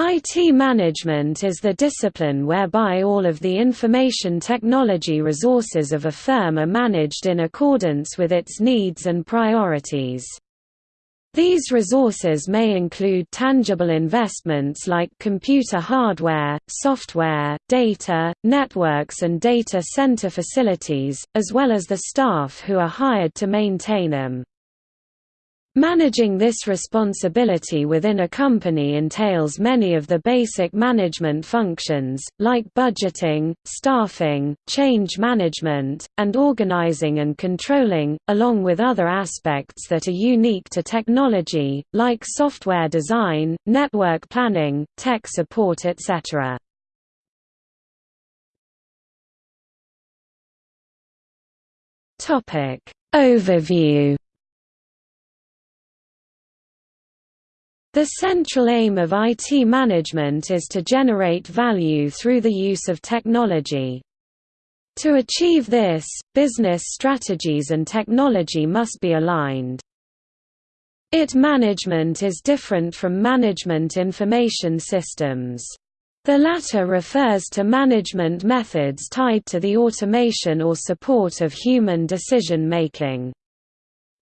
IT management is the discipline whereby all of the information technology resources of a firm are managed in accordance with its needs and priorities. These resources may include tangible investments like computer hardware, software, data, networks and data center facilities, as well as the staff who are hired to maintain them. Managing this responsibility within a company entails many of the basic management functions, like budgeting, staffing, change management, and organizing and controlling, along with other aspects that are unique to technology, like software design, network planning, tech support etc. Overview The central aim of IT management is to generate value through the use of technology. To achieve this, business strategies and technology must be aligned. IT management is different from management information systems. The latter refers to management methods tied to the automation or support of human decision-making.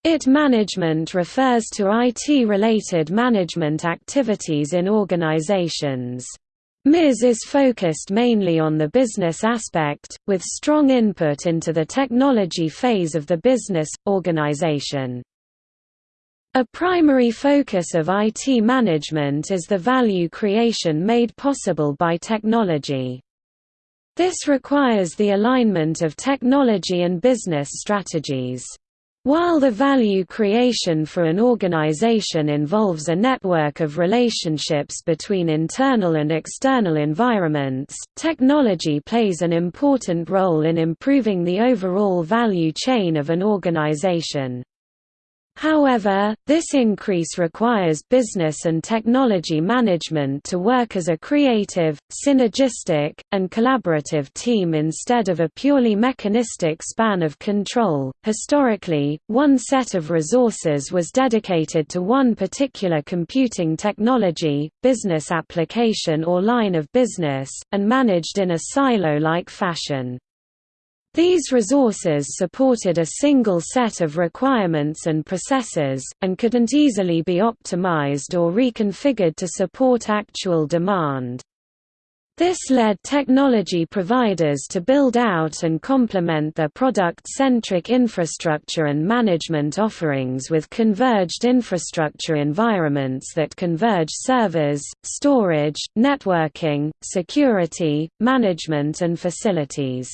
IT management refers to IT-related management activities in organizations. MIS is focused mainly on the business aspect, with strong input into the technology phase of the business, organization. A primary focus of IT management is the value creation made possible by technology. This requires the alignment of technology and business strategies. While the value creation for an organization involves a network of relationships between internal and external environments, technology plays an important role in improving the overall value chain of an organization. However, this increase requires business and technology management to work as a creative, synergistic, and collaborative team instead of a purely mechanistic span of control. Historically, one set of resources was dedicated to one particular computing technology, business application or line of business, and managed in a silo like fashion. These resources supported a single set of requirements and processes, and couldn't easily be optimized or reconfigured to support actual demand. This led technology providers to build out and complement their product-centric infrastructure and management offerings with converged infrastructure environments that converge servers, storage, networking, security, management and facilities.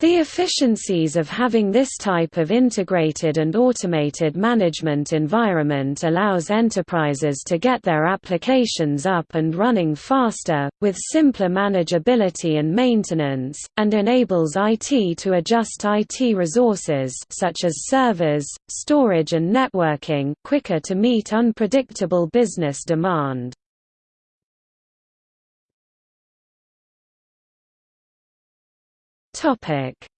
The efficiencies of having this type of integrated and automated management environment allows enterprises to get their applications up and running faster, with simpler manageability and maintenance, and enables IT to adjust IT resources such as servers, storage and networking quicker to meet unpredictable business demand.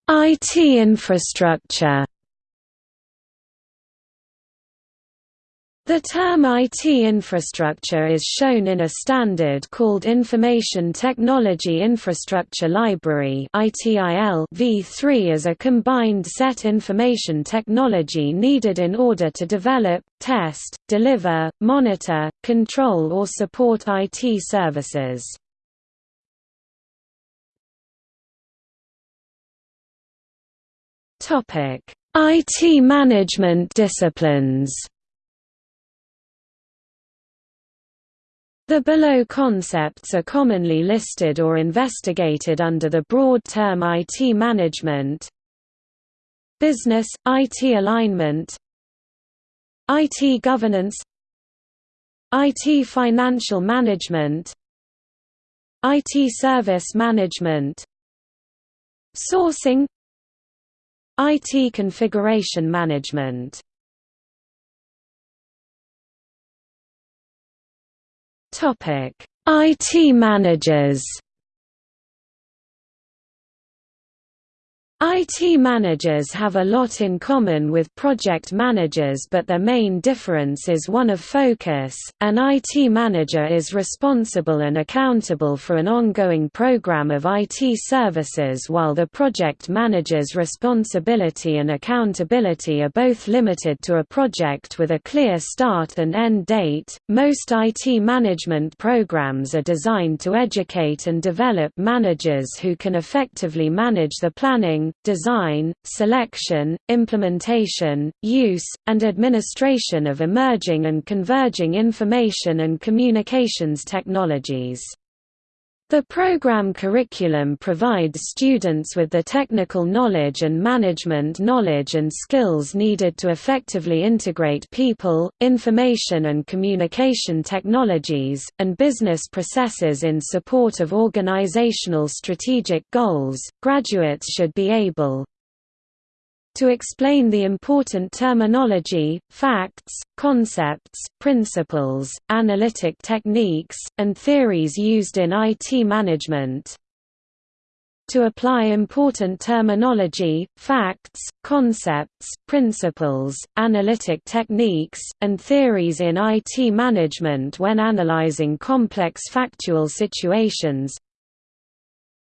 IT infrastructure. The term IT infrastructure is shown in a standard called Information Technology Infrastructure Library v3 as a combined set information technology needed in order to develop, test, deliver, monitor, control or support IT services. IT management disciplines. The below concepts are commonly listed or investigated under the broad term IT management Business, IT alignment IT governance IT financial management IT service management Sourcing IT configuration management. IT managers IT managers have a lot in common with project managers but their main difference is one of focus. An IT manager is responsible and accountable for an ongoing program of IT services while the project manager's responsibility and accountability are both limited to a project with a clear start and end date. Most IT management programs are designed to educate and develop managers who can effectively manage the planning, design, selection, implementation, use, and administration of emerging and converging information and communications technologies. The program curriculum provides students with the technical knowledge and management knowledge and skills needed to effectively integrate people, information and communication technologies, and business processes in support of organizational strategic goals. Graduates should be able to explain the important terminology, facts, concepts, principles, analytic techniques, and theories used in IT management. To apply important terminology, facts, concepts, principles, analytic techniques, and theories in IT management when analyzing complex factual situations,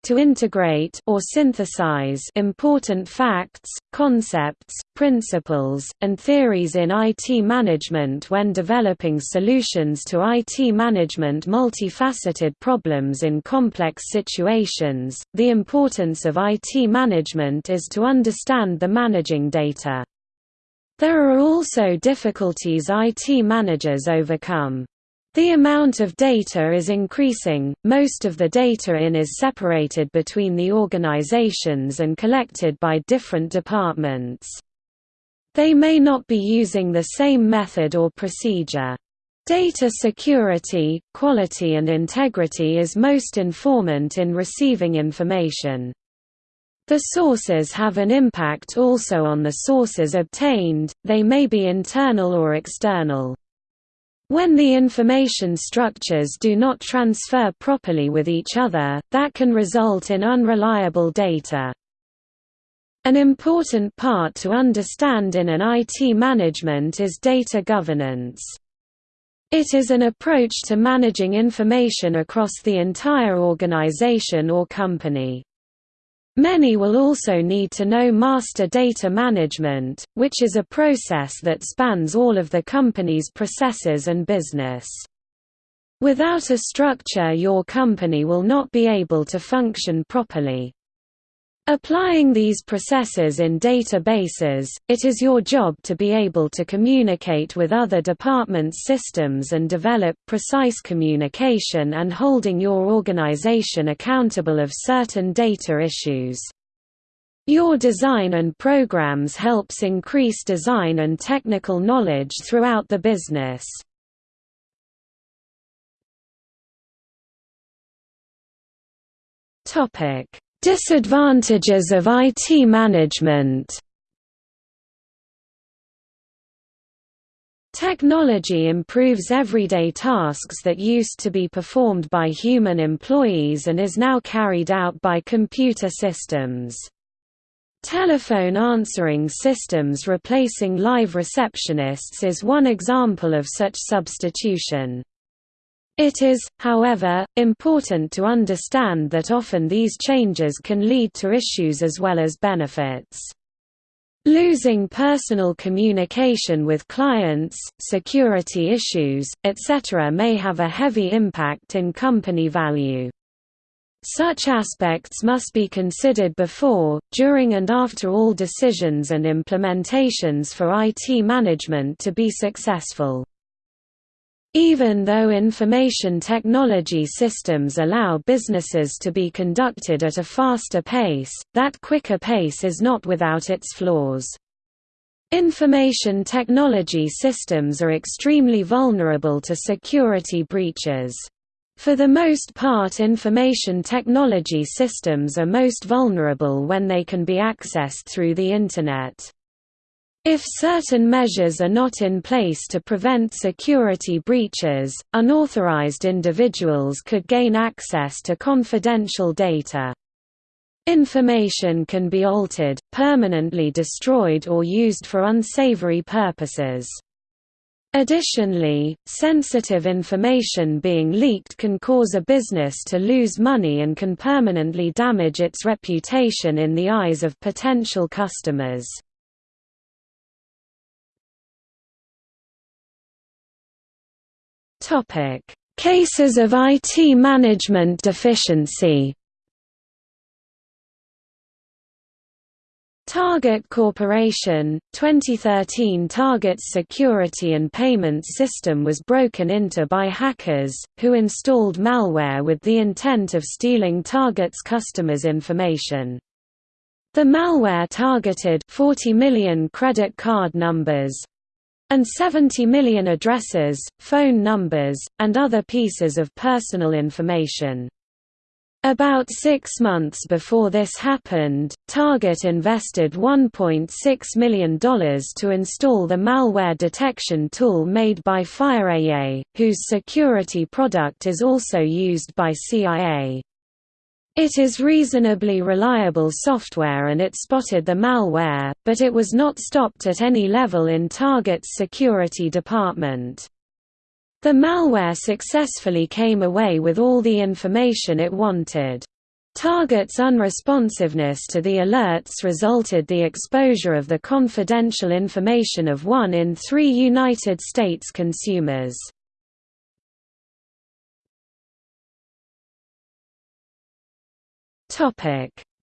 to integrate or synthesize important facts, concepts, principles, and theories in IT management when developing solutions to IT management multifaceted problems in complex situations. The importance of IT management is to understand the managing data. There are also difficulties IT managers overcome. The amount of data is increasing, most of the data in is separated between the organizations and collected by different departments. They may not be using the same method or procedure. Data security, quality and integrity is most informant in receiving information. The sources have an impact also on the sources obtained, they may be internal or external. When the information structures do not transfer properly with each other, that can result in unreliable data. An important part to understand in an IT management is data governance. It is an approach to managing information across the entire organization or company. Many will also need to know master data management, which is a process that spans all of the company's processes and business. Without a structure your company will not be able to function properly. Applying these processes in databases, it is your job to be able to communicate with other departments' systems and develop precise communication and holding your organization accountable of certain data issues. Your design and programs helps increase design and technical knowledge throughout the business. Topic Disadvantages of IT management Technology improves everyday tasks that used to be performed by human employees and is now carried out by computer systems. Telephone answering systems replacing live receptionists is one example of such substitution. It is, however, important to understand that often these changes can lead to issues as well as benefits. Losing personal communication with clients, security issues, etc. may have a heavy impact in company value. Such aspects must be considered before, during and after all decisions and implementations for IT management to be successful. Even though information technology systems allow businesses to be conducted at a faster pace, that quicker pace is not without its flaws. Information technology systems are extremely vulnerable to security breaches. For the most part information technology systems are most vulnerable when they can be accessed through the Internet. If certain measures are not in place to prevent security breaches, unauthorized individuals could gain access to confidential data. Information can be altered, permanently destroyed or used for unsavory purposes. Additionally, sensitive information being leaked can cause a business to lose money and can permanently damage its reputation in the eyes of potential customers. Cases of IT management deficiency Target Corporation, 2013 Target's security and payments system was broken into by hackers, who installed malware with the intent of stealing Target's customers' information. The malware targeted 40 million credit card numbers and 70 million addresses, phone numbers, and other pieces of personal information. About six months before this happened, Target invested $1.6 million to install the malware detection tool made by FireEye, whose security product is also used by CIA. It is reasonably reliable software and it spotted the malware, but it was not stopped at any level in Target's security department. The malware successfully came away with all the information it wanted. Target's unresponsiveness to the alerts resulted the exposure of the confidential information of one in three United States consumers.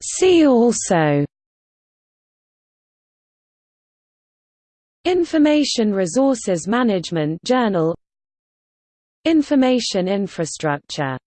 See also Information Resources Management Journal Information infrastructure